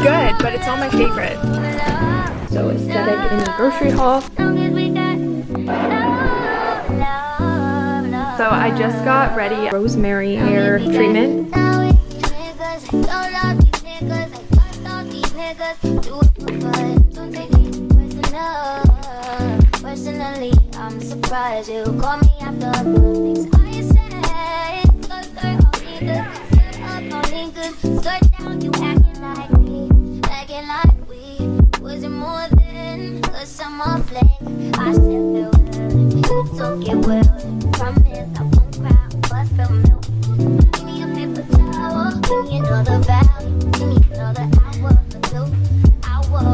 It's good, but it's not my favorite. So aesthetic in the grocery haul. So I just got ready rosemary hair treatment. Personally, I'm surprised you call me after things I said. only good. I still. You I won't cry, but feel another another hour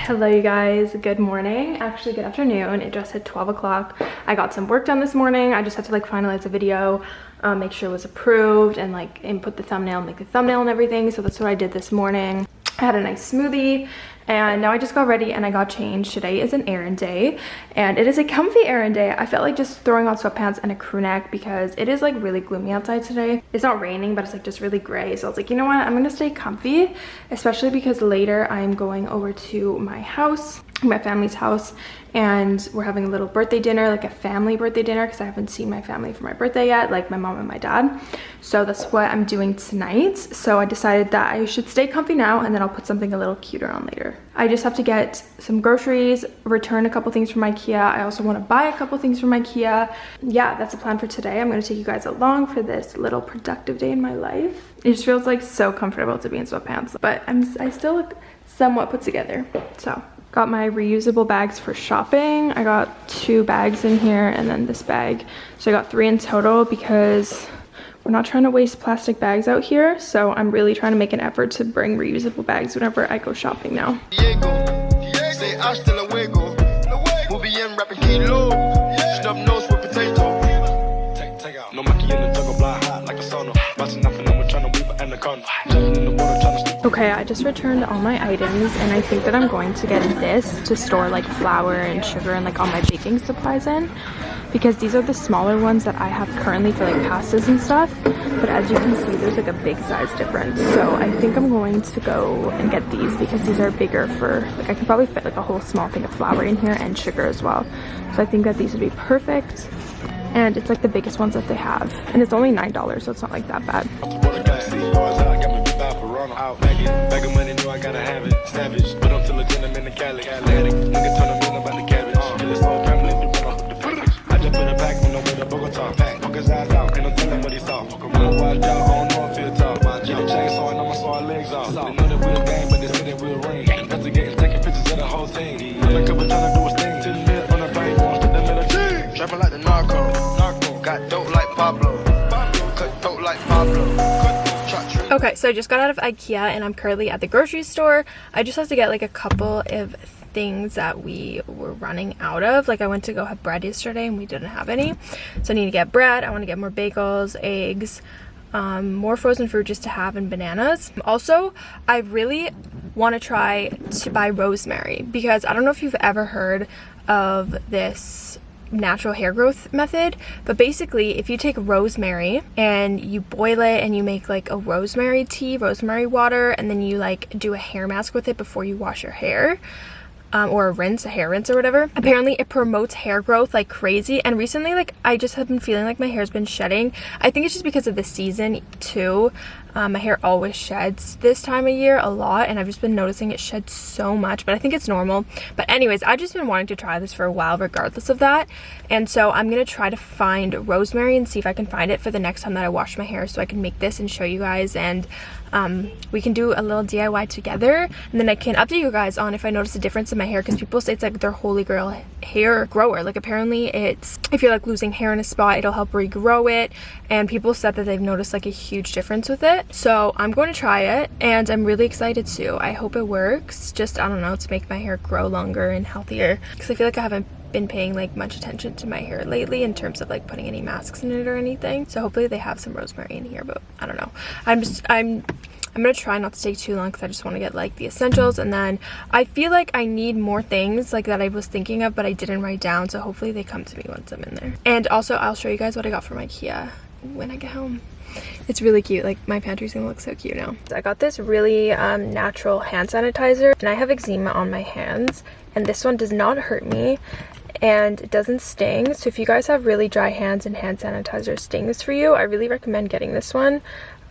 Hello you guys, good morning, actually good afternoon. It just hit 12 o'clock. I got some work done this morning. I just had to like finalize a video, um, make sure it was approved and like input the thumbnail, make the thumbnail and everything. So that's what I did this morning. I had a nice smoothie and now I just got ready and I got changed. Today is an errand day and it is a comfy errand day. I felt like just throwing on sweatpants and a crew neck because it is like really gloomy outside today. It's not raining but it's like just really gray so I was like you know what I'm gonna stay comfy especially because later I'm going over to my house my family's house and we're having a little birthday dinner like a family birthday dinner because i haven't seen my family for my birthday yet like my mom and my dad. So that's what i'm doing tonight. So i decided that i should stay comfy now and then i'll put something a little cuter on later. I just have to get some groceries return a couple things from ikea. I also want to buy a couple things from ikea. Yeah that's the plan for today. I'm going to take you guys along for this little productive day in my life. It just feels like so comfortable to be in sweatpants but i'm i still look somewhat put together so Got my reusable bags for shopping. I got two bags in here and then this bag. So I got three in total because we're not trying to waste plastic bags out here. So I'm really trying to make an effort to bring reusable bags whenever I go shopping now. Okay, I just returned all my items and I think that I'm going to get this to store like flour and sugar and like all my baking supplies in because these are the smaller ones that I have currently for like pastas and stuff but as you can see there's like a big size difference so I think I'm going to go and get these because these are bigger for like I can probably fit like a whole small thing of flour in here and sugar as well so I think that these would be perfect and it's like the biggest ones that they have and it's only nine dollars so it's not like that bad out. Bag it, bag of money, know I gotta have it. Savage, but I'm still a gentleman in Cali. Atlantic, nigga turn a million about the cabbage. Uh-huh. Kill his whole family, run off the package. I just put a pack on the way to Bogota. Fuck his eyes out, ain't no telling what he saw. Fuck around, watch out, Okay, so I just got out of Ikea and I'm currently at the grocery store. I just have to get like a couple of things that we were running out of. Like I went to go have bread yesterday and we didn't have any. So I need to get bread. I want to get more bagels, eggs, um, more frozen fruit just to have and bananas. Also, I really want to try to buy rosemary because I don't know if you've ever heard of this natural hair growth method but basically if you take rosemary and you boil it and you make like a rosemary tea rosemary water and then you like do a hair mask with it before you wash your hair um, or a rinse, a hair rinse or whatever. Apparently it promotes hair growth like crazy and recently like I just have been feeling like my hair's been shedding. I think it's just because of the season too. Um, my hair always sheds this time of year a lot and I've just been noticing it sheds so much but I think it's normal. But anyways I've just been wanting to try this for a while regardless of that and so I'm gonna try to find rosemary and see if I can find it for the next time that I wash my hair so I can make this and show you guys and um, we can do a little DIY together and then I can update you guys on if I notice a difference in my hair because people say it's like their holy grail hair grower like apparently it's if you're like losing hair in a spot it'll help regrow it and people said that they've noticed like a huge difference with it so I'm going to try it and I'm really excited too. I hope it works. Just, I don't know, to make my hair grow longer and healthier. Because I feel like I haven't been paying like much attention to my hair lately in terms of like putting any masks in it or anything. So hopefully they have some rosemary in here, but I don't know. I'm just, I'm I'm gonna try not to take too long because I just want to get like the essentials and then I feel like I need more things like that I was thinking of but I didn't write down so hopefully they come to me once I'm in there and also I'll show you guys what I got from Ikea when I get home It's really cute. Like my pantry's gonna look so cute now. I got this really um, natural hand sanitizer and I have eczema on my hands and this one does not hurt me and it doesn't sting so if you guys have really dry hands and hand sanitizer stings for you i really recommend getting this one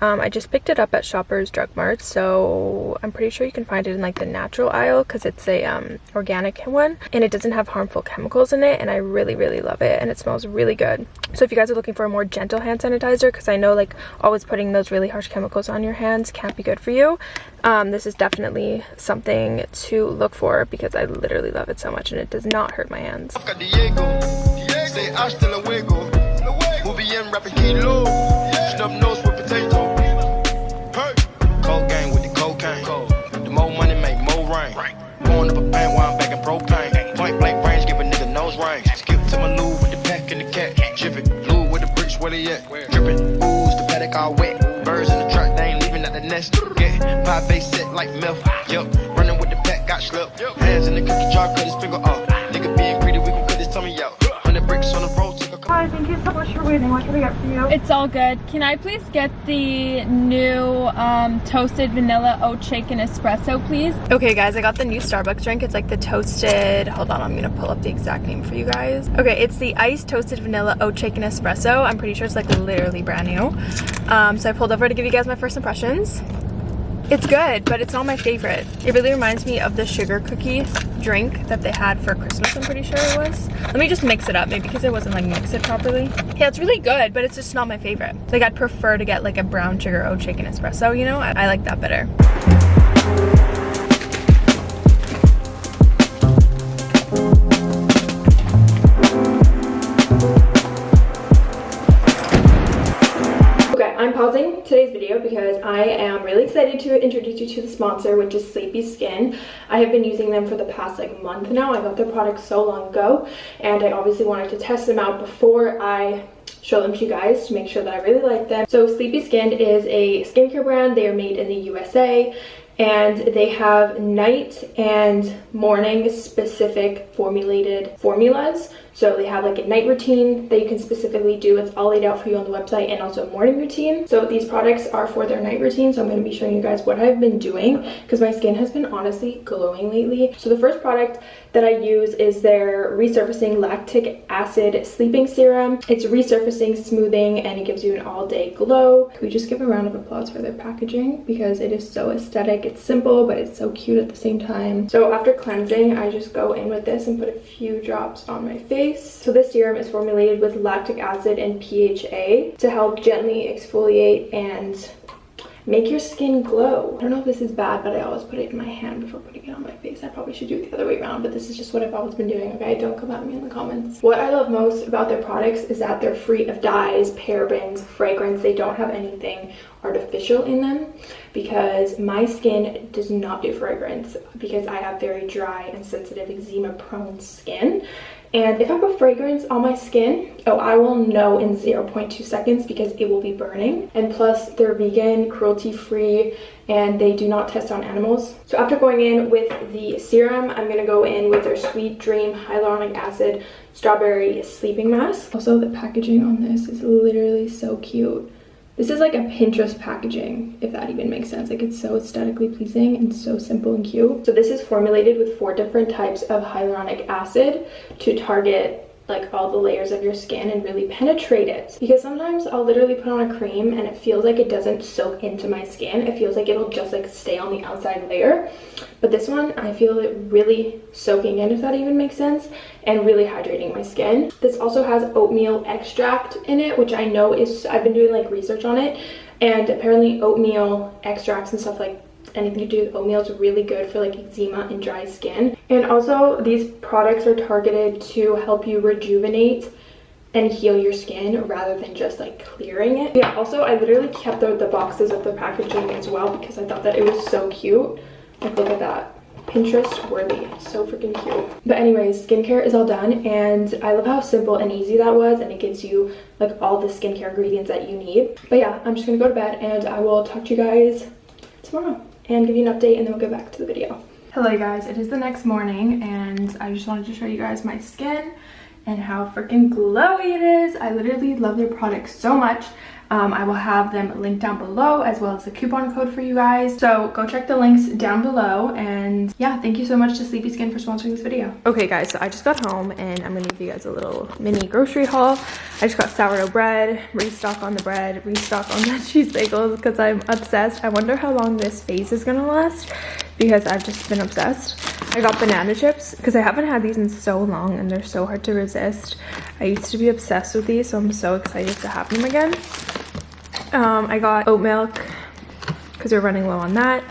um, I just picked it up at Shoppers Drug Mart, so I'm pretty sure you can find it in like the natural aisle because it's a um, organic one and it doesn't have harmful chemicals in it and I really really love it and it smells really good. So if you guys are looking for a more gentle hand sanitizer because I know like always putting those really harsh chemicals on your hands can't be good for you, um, this is definitely something to look for because I literally love it so much and it does not hurt my hands. Five base set like milk. Yup, running with the pack, got slipped. Hands in the cookie jar, cut his finger off. You so much for waiting. What can I get for you? It's all good. Can I please get the new um, toasted vanilla oat shake and espresso, please? Okay, guys, I got the new Starbucks drink. It's like the toasted, hold on, I'm gonna pull up the exact name for you guys. Okay, it's the iced toasted vanilla oat shake and espresso. I'm pretty sure it's like literally brand new. Um, so I pulled over to give you guys my first impressions. It's good, but it's not my favorite. It really reminds me of the sugar cookie drink that they had for Christmas, I'm pretty sure it was. Let me just mix it up, maybe because it wasn't like mix it properly. Yeah, it's really good, but it's just not my favorite. Like I'd prefer to get like a brown sugar oat and espresso, you know? I, I like that better. I am really excited to introduce you to the sponsor, which is Sleepy Skin. I have been using them for the past like month now. I got their products so long ago and I obviously wanted to test them out before I show them to you guys to make sure that I really like them. So Sleepy Skin is a skincare brand. They are made in the USA and they have night and morning specific formulated formulas so they have like a night routine that you can specifically do. It's all laid out for you on the website and also a morning routine. So these products are for their night routine. So I'm going to be showing you guys what I've been doing because my skin has been honestly glowing lately. So the first product that I use is their resurfacing lactic acid sleeping serum. It's resurfacing, smoothing, and it gives you an all day glow. Can we just give a round of applause for their packaging because it is so aesthetic. It's simple, but it's so cute at the same time. So after cleansing, I just go in with this and put a few drops on my face face. So this serum is formulated with lactic acid and PHA to help gently exfoliate and make your skin glow. I don't know if this is bad, but I always put it in my hand before putting it on my face. I probably should do it the other way around, but this is just what I've always been doing, okay? Don't come at me in the comments. What I love most about their products is that they're free of dyes, parabens, fragrance. They don't have anything artificial in them because my skin does not do fragrance because I have very dry and sensitive eczema prone skin and if I put fragrance on my skin, oh, I will know in 0.2 seconds because it will be burning. And plus, they're vegan, cruelty-free, and they do not test on animals. So after going in with the serum, I'm gonna go in with their Sweet Dream Hyaluronic Acid Strawberry Sleeping Mask. Also, the packaging on this is literally so cute. This is like a Pinterest packaging, if that even makes sense. Like it's so aesthetically pleasing and so simple and cute. So this is formulated with four different types of hyaluronic acid to target like all the layers of your skin and really penetrate it. Because sometimes I'll literally put on a cream and it feels like it doesn't soak into my skin. It feels like it'll just like stay on the outside layer. But this one I feel it really soaking in if that even makes sense and really hydrating my skin. This also has oatmeal extract in it which I know is I've been doing like research on it. And apparently oatmeal extracts and stuff like anything to do with oatmeal is really good for like eczema and dry skin and also these products are targeted to help you rejuvenate and heal your skin rather than just like clearing it yeah also i literally kept the, the boxes of the packaging as well because i thought that it was so cute like look at that Pinterest worthy. So freaking cute. But anyways, skincare is all done and I love how simple and easy that was and it gives you like all the skincare ingredients that you need. But yeah, I'm just gonna go to bed and I will talk to you guys tomorrow and give you an update and then we'll go back to the video. Hello guys, it is the next morning and I just wanted to show you guys my skin and how freaking glowy it is. I literally love their products so much. Um, I will have them linked down below as well as the coupon code for you guys. So go check the links down below. And yeah, thank you so much to Sleepy Skin for sponsoring this video. Okay guys, so I just got home and I'm gonna give you guys a little mini grocery haul. I just got sourdough bread, restock on the bread, restock on the cheese bagels because I'm obsessed. I wonder how long this phase is gonna last because I've just been obsessed. I got banana chips because I haven't had these in so long and they're so hard to resist. I used to be obsessed with these, so I'm so excited to have them again. Um, I got oat milk because we're running low on that.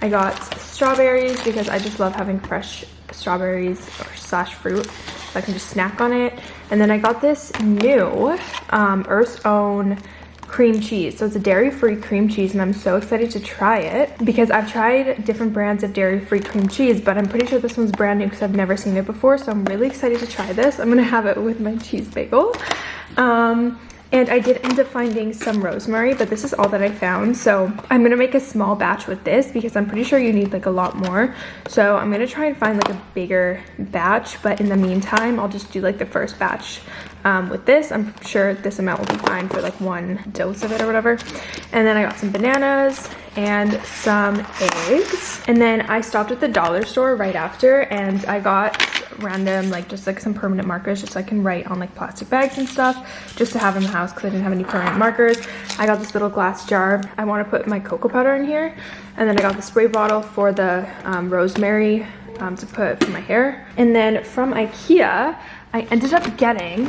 I got strawberries because I just love having fresh strawberries or slash fruit so I can just snack on it. And then I got this new um, Earth's Own cream cheese. So it's a dairy-free cream cheese and I'm so excited to try it because I've tried different brands of dairy-free cream cheese, but I'm pretty sure this one's brand new because I've never seen it before. So I'm really excited to try this. I'm gonna have it with my cheese bagel. Um, and I did end up finding some rosemary, but this is all that I found. So I'm gonna make a small batch with this because I'm pretty sure you need like a lot more. So I'm gonna try and find like a bigger batch, but in the meantime, I'll just do like the first batch um, with this. I'm sure this amount will be fine for like one dose of it or whatever. And then I got some bananas and some eggs. And then I stopped at the dollar store right after and I got random like just like some permanent markers just so I can write on like plastic bags and stuff just to have in the house because I didn't have any permanent markers. I got this little glass jar. I want to put my cocoa powder in here and then I got the spray bottle for the um, rosemary um, to put for my hair. And then from Ikea, I ended up getting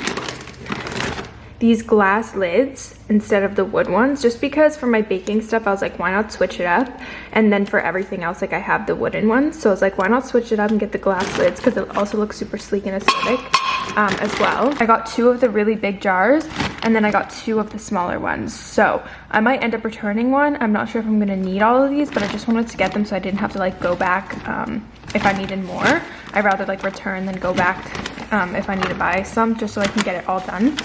these glass lids instead of the wood ones just because for my baking stuff I was like why not switch it up and then for everything else like I have the wooden ones so I was like why not switch it up and get the glass lids because it also looks super sleek and aesthetic um, as well. I got two of the really big jars and then I got two of the smaller ones so I might end up returning one. I'm not sure if I'm gonna need all of these but I just wanted to get them so I didn't have to like go back um, if I needed more. I'd rather like return than go back um, if I need to buy some just so I can get it all done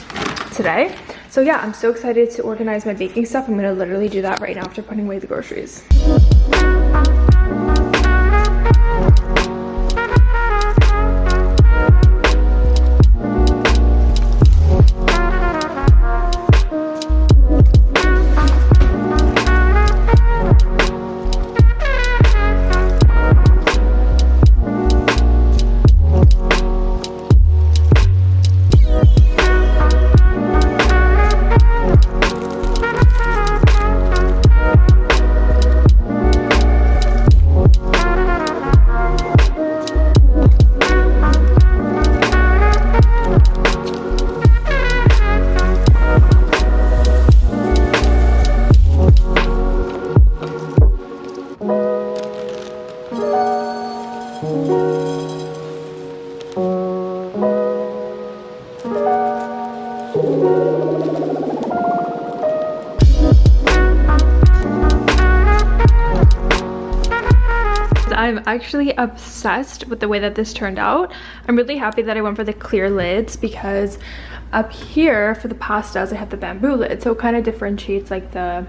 today. So yeah, I'm so excited to organize my baking stuff. I'm gonna literally do that right now after putting away the groceries. I'm actually obsessed with the way that this turned out. I'm really happy that I went for the clear lids because up here for the pastas I have the bamboo lid so it kind of differentiates like the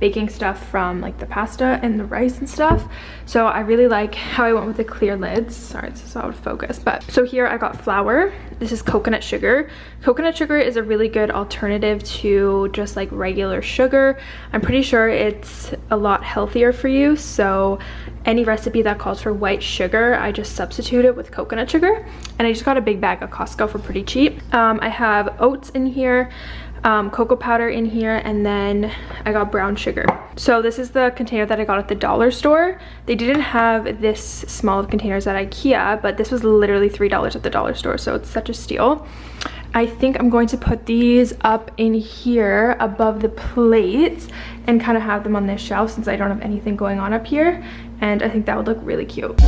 baking stuff from like the pasta and the rice and stuff. So i really like how i went with the clear lids. Sorry it's just out of focus but so here i got flour. This is coconut sugar. Coconut sugar is a really good alternative to just like regular sugar. I'm pretty sure it's a lot healthier for you so any recipe that calls for white sugar i just substitute it with coconut sugar and i just got a big bag of costco for pretty cheap um, i have oats in here um, cocoa powder in here and then I got brown sugar. So this is the container that I got at the dollar store. They didn't have this small of containers at Ikea, but this was literally $3 at the dollar store, so it's such a steal. I think I'm going to put these up in here above the plates and kind of have them on this shelf since I don't have anything going on up here. And I think that would look really cute.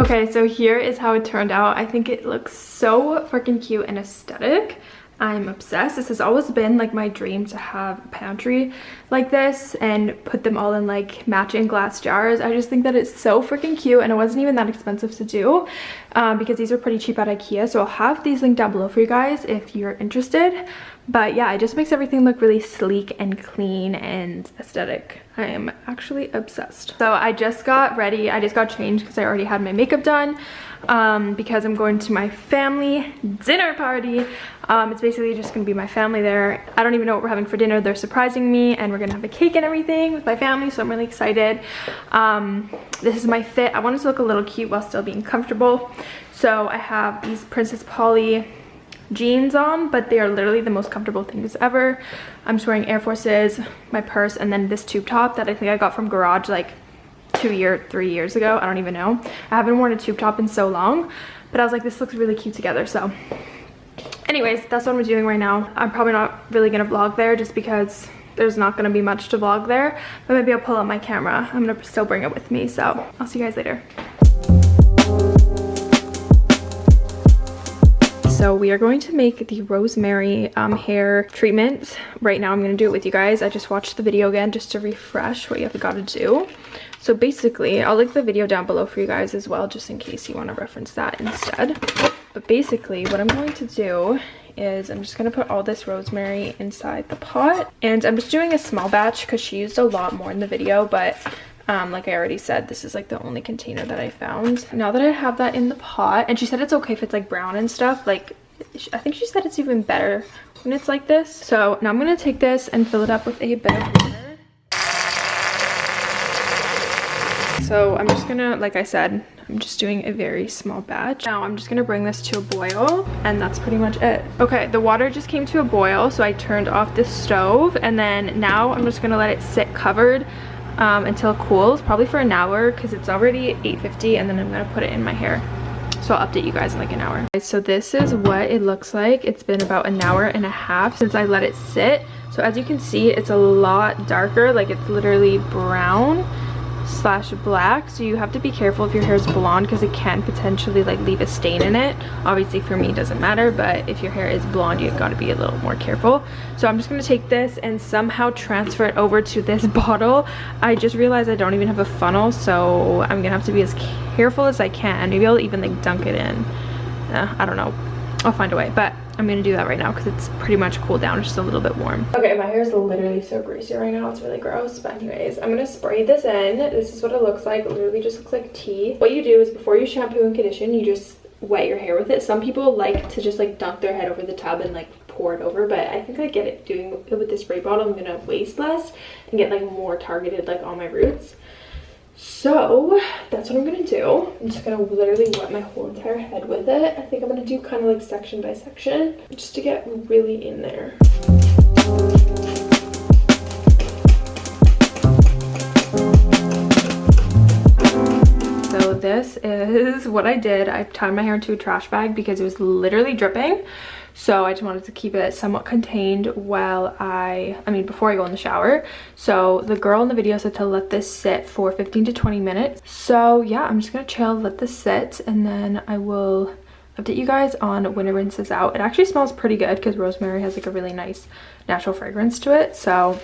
Okay, so here is how it turned out. I think it looks so freaking cute and aesthetic. I'm obsessed. This has always been like my dream to have a pantry like this and put them all in like matching glass jars. I just think that it's so freaking cute and it wasn't even that expensive to do um, because these are pretty cheap at Ikea. So I'll have these linked down below for you guys if you're interested. But yeah, it just makes everything look really sleek and clean and aesthetic. I am actually obsessed. So I just got ready. I just got changed because I already had my makeup done um, because I'm going to my family dinner party. Um, it's basically just gonna be my family there. I don't even know what we're having for dinner. They're surprising me and we're gonna have a cake and everything with my family, so I'm really excited. Um, this is my fit. I wanted to look a little cute while still being comfortable. So I have these Princess Polly jeans on, but they are literally the most comfortable things ever. I'm just wearing Air Forces, my purse, and then this tube top that I think I got from Garage like two year, three years ago. I don't even know. I haven't worn a tube top in so long, but I was like, this looks really cute together. So anyways, that's what I'm doing right now. I'm probably not really gonna vlog there just because there's not gonna be much to vlog there, but maybe I'll pull out my camera. I'm gonna still bring it with me. So I'll see you guys later. So we are going to make the rosemary um, hair treatment. Right now I'm going to do it with you guys. I just watched the video again just to refresh what you have got to do. So basically, I'll link the video down below for you guys as well, just in case you want to reference that instead. But basically, what I'm going to do is I'm just going to put all this rosemary inside the pot. And I'm just doing a small batch because she used a lot more in the video, but um, like I already said, this is like the only container that I found. Now that I have that in the pot, and she said it's okay if it's like brown and stuff, like I think she said it's even better when it's like this. So now I'm going to take this and fill it up with a bit of water. So I'm just gonna, like I said, I'm just doing a very small batch. Now I'm just gonna bring this to a boil and that's pretty much it. Okay, the water just came to a boil so I turned off the stove and then now I'm just gonna let it sit covered um, until it cools, probably for an hour because it's already 8.50 and then I'm gonna put it in my hair. So I'll update you guys in like an hour. So this is what it looks like. It's been about an hour and a half since I let it sit. So as you can see, it's a lot darker, like it's literally brown slash black. So you have to be careful if your hair is blonde because it can potentially like leave a stain in it. Obviously for me it doesn't matter but if your hair is blonde you've got to be a little more careful. So i'm just going to take this and somehow transfer it over to this bottle. I just realized i don't even have a funnel so i'm gonna have to be as careful as i can. Maybe i'll even like dunk it in. Uh, i don't know. I'll find a way but I'm gonna do that right now because it's pretty much cooled down. Just a little bit warm. Okay, my hair is literally so greasy right now. It's really gross. But anyways, I'm gonna spray this in. This is what it looks like. It literally just looks like tea. What you do is before you shampoo and condition, you just wet your hair with it. Some people like to just like dunk their head over the tub and like pour it over but i think i get it doing it with the spray bottle i'm gonna waste less and get like more targeted like on my roots so that's what I'm gonna do. I'm just gonna literally wet my whole entire head with it. I think I'm gonna do kind of like section by section just to get really in there. So this is what I did. I tied my hair into a trash bag because it was literally dripping so I just wanted to keep it somewhat contained while I I mean before I go in the shower. So the girl in the video said to let this sit for 15 to 20 minutes. So yeah I'm just gonna chill let this sit and then I will update you guys on when it rinses out. It actually smells pretty good because rosemary has like a really nice natural fragrance to it so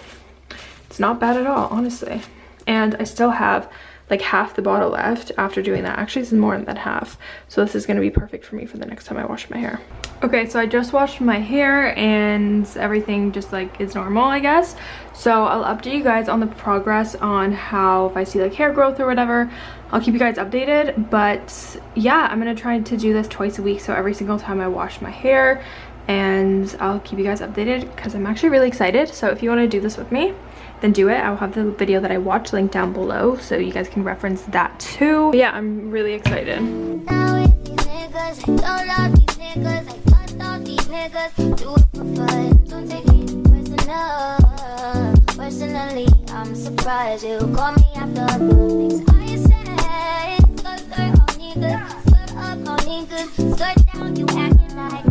it's not bad at all honestly. And I still have like half the bottle left after doing that. Actually, it's more than that half. So this is going to be perfect for me for the next time I wash my hair. Okay, so I just washed my hair and everything just like is normal, I guess. So I'll update you guys on the progress on how if I see like hair growth or whatever, I'll keep you guys updated. But yeah, I'm going to try to do this twice a week. So every single time I wash my hair and I'll keep you guys updated because I'm actually really excited. So if you want to do this with me, then do it. I'll have the video that I watched linked down below so you guys can reference that too. But yeah, I'm really excited. Personally, I'm surprised you call me after things I said. Skirt, skirt, niggas, skirt up, niggas, skirt down, you acting like